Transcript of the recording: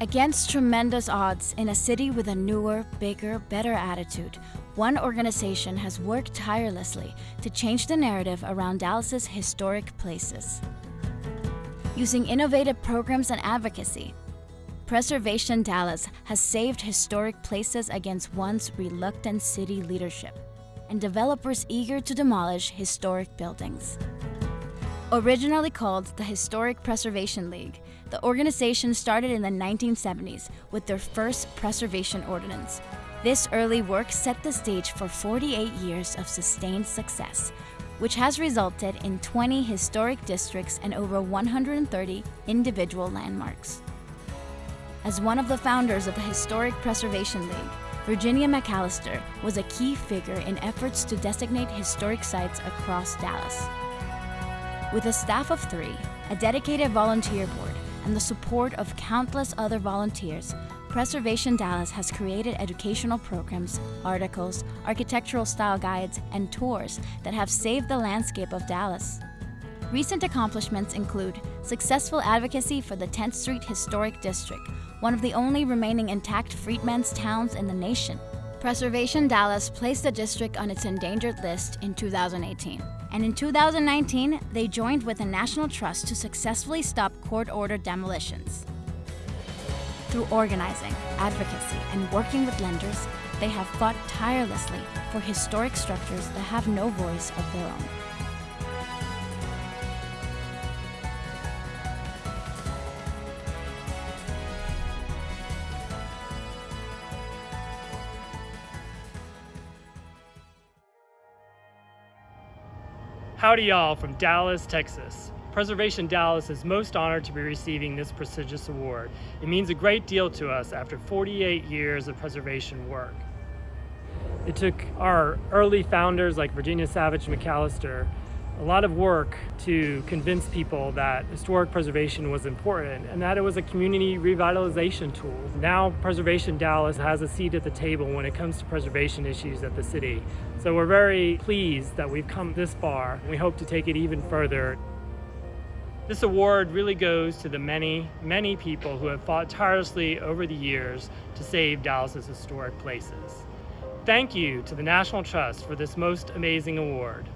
Against tremendous odds in a city with a newer, bigger, better attitude, one organization has worked tirelessly to change the narrative around Dallas's historic places. Using innovative programs and advocacy, Preservation Dallas has saved historic places against once reluctant city leadership and developers eager to demolish historic buildings. Originally called the Historic Preservation League, the organization started in the 1970s with their first preservation ordinance. This early work set the stage for 48 years of sustained success, which has resulted in 20 historic districts and over 130 individual landmarks. As one of the founders of the Historic Preservation League, Virginia McAlester was a key figure in efforts to designate historic sites across Dallas. With a staff of three, a dedicated volunteer board, and the support of countless other volunteers, Preservation Dallas has created educational programs, articles, architectural style guides, and tours that have saved the landscape of Dallas. Recent accomplishments include successful advocacy for the 10th Street Historic District, one of the only remaining intact freedmen's towns in the nation. Preservation Dallas placed the district on its endangered list in 2018. And in 2019, they joined with the National Trust to successfully stop court-ordered demolitions. Through organizing, advocacy, and working with lenders, they have fought tirelessly for historic structures that have no voice of their own. Howdy y'all from Dallas, Texas. Preservation Dallas is most honored to be receiving this prestigious award. It means a great deal to us after 48 years of preservation work. It took our early founders like Virginia Savage McAlester a lot of work to convince people that historic preservation was important and that it was a community revitalization tool. Now Preservation Dallas has a seat at the table when it comes to preservation issues at the city. So we're very pleased that we've come this far. We hope to take it even further. This award really goes to the many, many people who have fought tirelessly over the years to save Dallas's historic places. Thank you to the National Trust for this most amazing award.